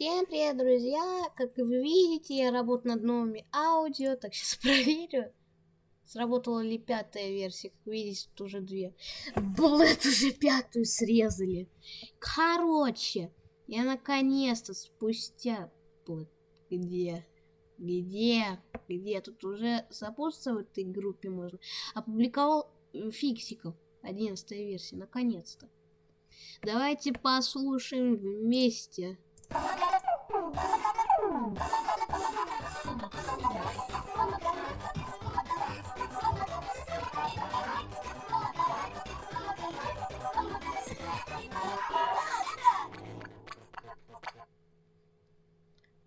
Всем привет, друзья! Как вы видите, я работаю над новыми аудио, так сейчас проверю, сработала ли пятая версия. Как видите, тут уже две. Блэд уже пятую срезали. Короче, я наконец-то спустя... Блэд, где? Где? Где? Тут уже запуститься в этой группе можно. Опубликовал фиксиков. Одиннадцатая версия, наконец-то. Давайте послушаем вместе.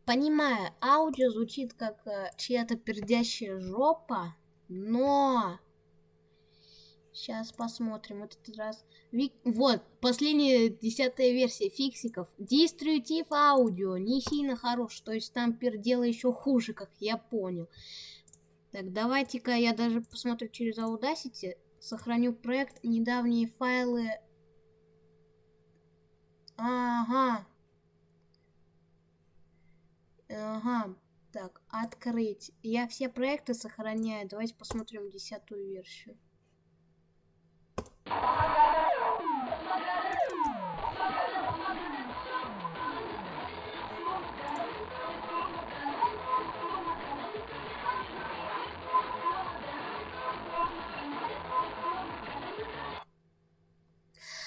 Понимаю, аудио звучит как э, чья-то пердящая жопа, но Сейчас посмотрим этот раз. Вик... Вот, последняя десятая версия фиксиков. Дистрибутив аудио не сильно хорош, то есть там пердело еще хуже, как я понял. Так, давайте-ка я даже посмотрю через Audacity. Сохраню проект, недавние файлы. Ага. Ага. Так, открыть. Я все проекты сохраняю. Давайте посмотрим десятую версию.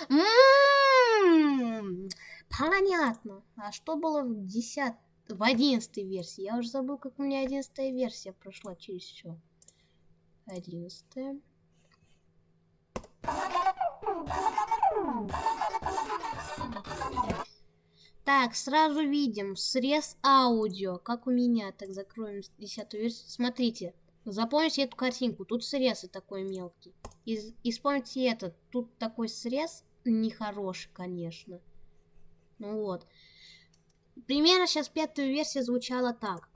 М-м-м, понятно. А что было в 10 в 11 версии? Я уже забыл, как у меня 11 версия прошла через все. 11. Так, сразу видим срез аудио, как у меня. Так, закроем десятую версию. Смотрите, запомните эту картинку. Тут срез и такой мелкий. И, и вспомните этот. Тут такой срез нехороший, конечно. Ну вот. Примерно сейчас пятая версия звучала так.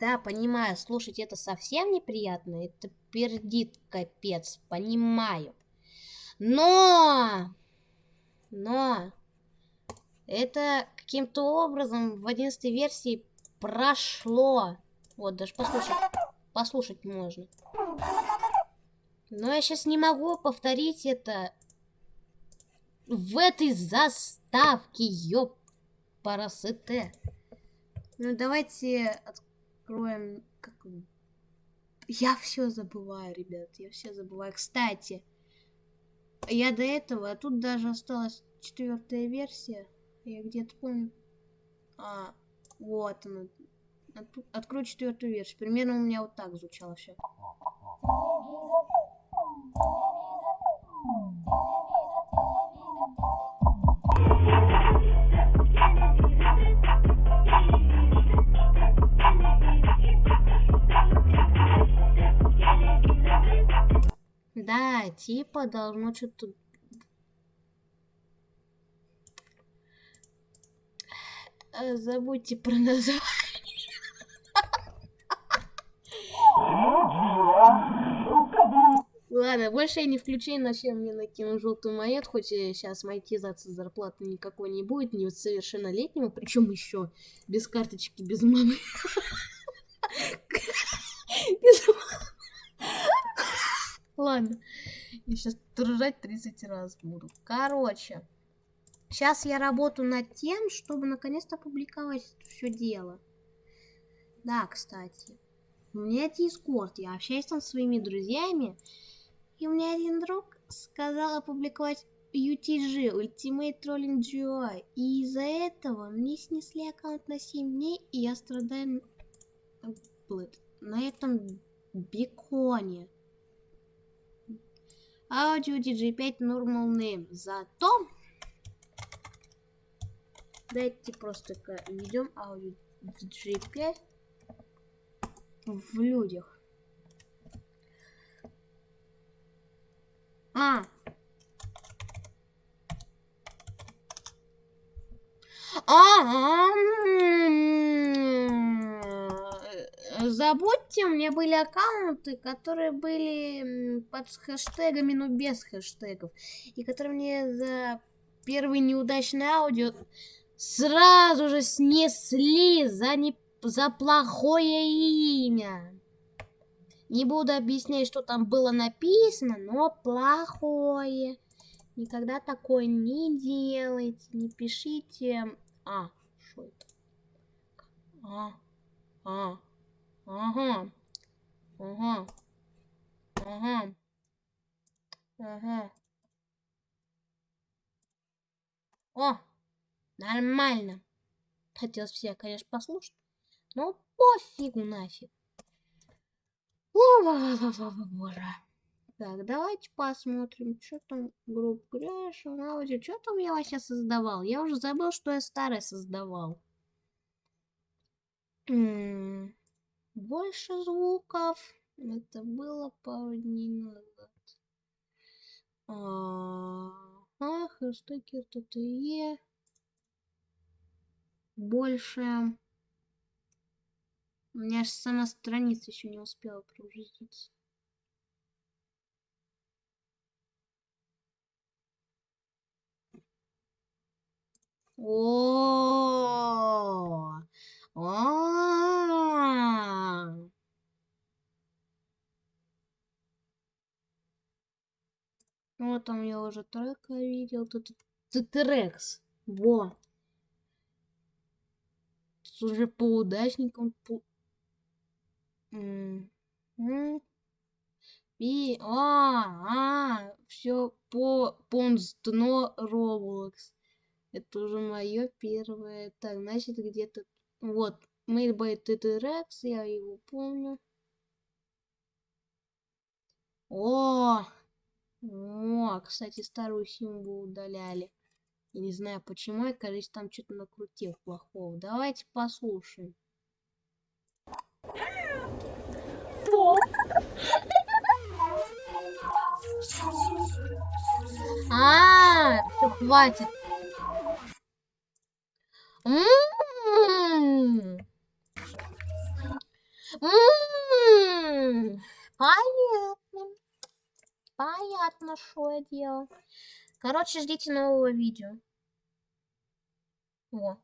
Да, понимаю, слушать это совсем неприятно, это пердит капец, понимаю. Но, но, это каким-то образом в 11 версии прошло. Вот, даже послушать, послушать можно. Но я сейчас не могу повторить это в этой заставке, ёп, парасете. Ну, давайте откроем... Как... Я все забываю, ребят, я все забываю. Кстати, я до этого, а тут даже осталась четвертая версия. Я где-то помню. А, вот она. Открою четвертую версию. Примерно у меня вот так звучало все. Да, типа должно что-то... Э, забудьте про название. Ладно, больше я не включаю, иначе мне накину желтую монету, хоть сейчас монетизации зарплаты никакой не будет, не совершеннолетнему, причем еще без карточки, без мамы. Ладно. Я сейчас ржать 30 раз буду. Короче. Сейчас я работаю над тем, чтобы наконец-то опубликовать все дело. Да, кстати. У меня Дискорд. Я общаюсь там со своими друзьями. И меня один друг сказал опубликовать UTG, Ultimate Trolling GUI. И из-за этого мне снесли аккаунт на 7 дней, и я страдаю на этом беконе. Audio DJ5 Normal Name. Зато дайте просто введем Audio DJ5 в людях. А. Работе у меня были аккаунты, которые были под хэштегами, но без хэштегов. И которые мне за первый неудачный аудио сразу же снесли за, не... за плохое имя. Не буду объяснять, что там было написано, но плохое. Никогда такое не делайте, не пишите. А, что это? А, а, ага, ага, ага, ага. О, нормально. Хотелось все, конечно, послушать, но пофигу нафиг. Боже. Так, давайте посмотрим, что там группа Грэш, аудио. Что там я вообще создавал? Я уже забыл, что я старое создавал. М -м -м. Больше звуков. Это было пару дней назад. А хэштеги ТТЕ. Больше. У меня же сама страница еще не успела прогрузиться. О, -о, Вот там я уже трека видел. Тут Тетерекс. Во. Тут уже по удачникам. По... И, а, а, все по Понстно Роблокс. Это уже мое первое. Так, значит, где-то... Вот, Made by TTRX, я его помню. О! О, кстати, старую символ удаляли. Я не знаю почему, я, кажется, там что-то накрутил плохого. Давайте послушаем. А, все, хватит. Понятно. Понятно, что я делал. Короче, ждите нового видео. Во.